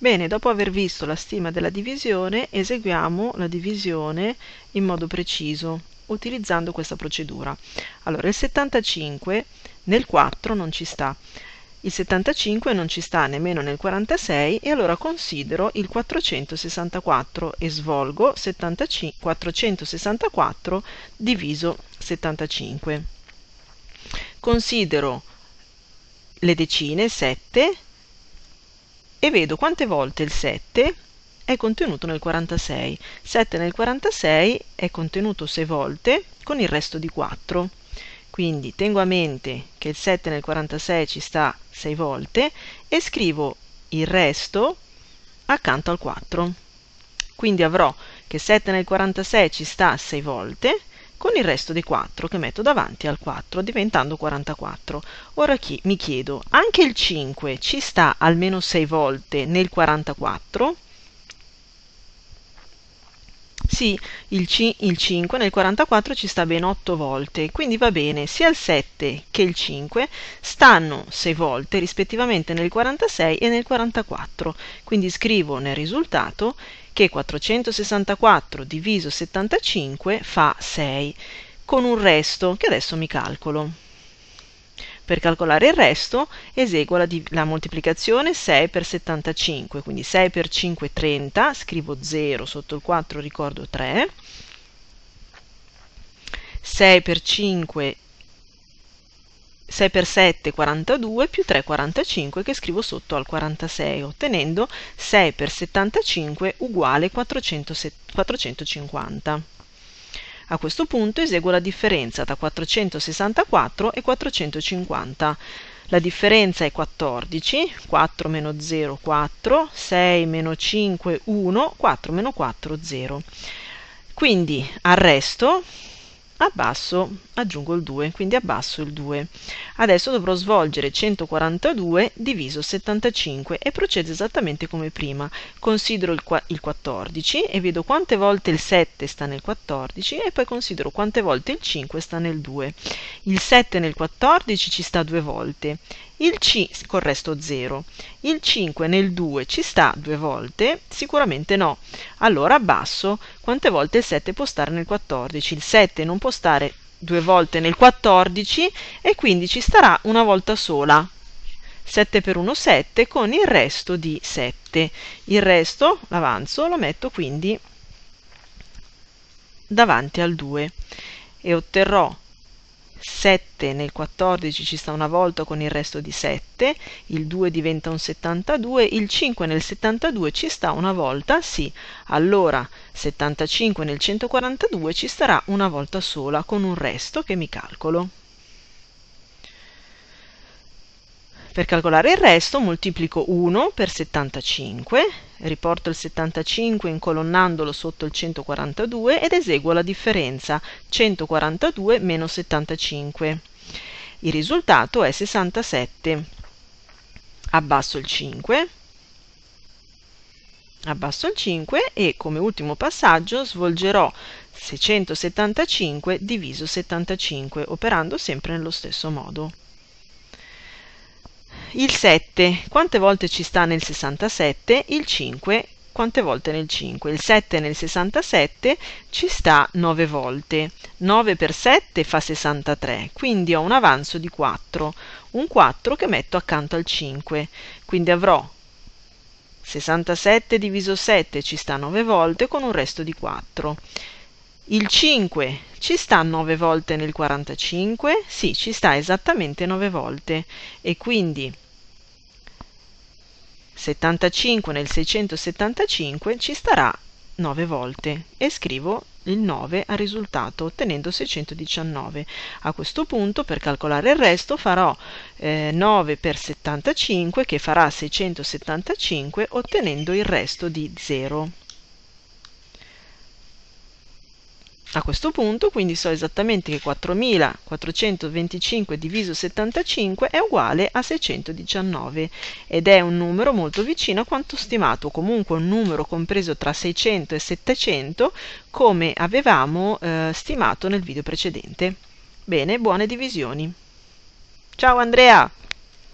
Bene, dopo aver visto la stima della divisione, eseguiamo la divisione in modo preciso, utilizzando questa procedura. Allora, il 75 nel 4 non ci sta, il 75 non ci sta nemmeno nel 46 e allora considero il 464 e svolgo 75, 464 diviso 75. Considero le decine 7 e vedo quante volte il 7 è contenuto nel 46. 7 nel 46 è contenuto 6 volte con il resto di 4. Quindi tengo a mente che il 7 nel 46 ci sta 6 volte e scrivo il resto accanto al 4. Quindi avrò che 7 nel 46 ci sta 6 volte con il resto dei 4 che metto davanti al 4 diventando 44. Ora chi, mi chiedo, anche il 5 ci sta almeno 6 volte nel 44? Sì, il, il 5 nel 44 ci sta ben 8 volte, quindi va bene, sia il 7 che il 5 stanno 6 volte rispettivamente nel 46 e nel 44, quindi scrivo nel risultato che 464 diviso 75 fa 6, con un resto che adesso mi calcolo. Per calcolare il resto eseguo la, la, moltiplicazione 6 per 75, quindi 6 per 5 30, scrivo 0, sotto il 4 ricordo 3, 6 per 5 6 per 7 42 più 3 45 che scrivo sotto al 46 ottenendo 6 per 75 uguale 400, 450. A questo punto eseguo la differenza tra 464 e 450. La differenza è 14, 4 meno 0 4, 6 meno 5 1, 4 meno 4 0. Quindi al resto abbasso, aggiungo il 2, quindi abbasso il 2. Adesso dovrò svolgere 142 diviso 75 e procedo esattamente come prima. Considero il, il 14 e vedo quante volte il 7 sta nel 14 e poi considero quante volte il 5 sta nel 2. Il 7 nel 14 ci sta due volte, il C col resto 0. Il 5 nel 2 ci sta due volte? Sicuramente no. Allora abbasso quante volte il 7 può stare nel 14. Il 7 non può stare due volte nel 14 e quindi ci starà una volta sola. 7 per 1 7 con il resto di 7. Il resto, l'avanzo, lo metto quindi davanti al 2 e otterrò 7 nel 14 ci sta una volta con il resto di 7, il 2 diventa un 72, il 5 nel 72 ci sta una volta, sì, allora 75 nel 142 ci starà una volta sola con un resto che mi calcolo. Per calcolare il resto moltiplico 1 per 75, riporto il 75 incolonnandolo sotto il 142 ed eseguo la differenza 142 meno 75. Il risultato è 67. Abbasso il 5, abbasso il 5 e come ultimo passaggio svolgerò 675 diviso 75 operando sempre nello stesso modo il 7 quante volte ci sta nel 67? Il 5 quante volte nel 5? Il 7 nel 67 ci sta 9 volte. 9 per 7 fa 63, quindi ho un avanzo di 4. Un 4 che metto accanto al 5. Quindi avrò 67 diviso 7 ci sta 9 volte con un resto di 4. Il 5 ci sta 9 volte nel 45? Sì, ci sta esattamente 9 volte e quindi 75 nel 675 ci starà 9 volte e scrivo il 9 al risultato ottenendo 619. A questo punto per calcolare il resto farò eh, 9 per 75 che farà 675 ottenendo il resto di 0. A questo punto quindi so esattamente che 4425 diviso 75 è uguale a 619 ed è un numero molto vicino a quanto stimato, comunque un numero compreso tra 600 e 700 come avevamo eh, stimato nel video precedente. Bene, buone divisioni. Ciao Andrea!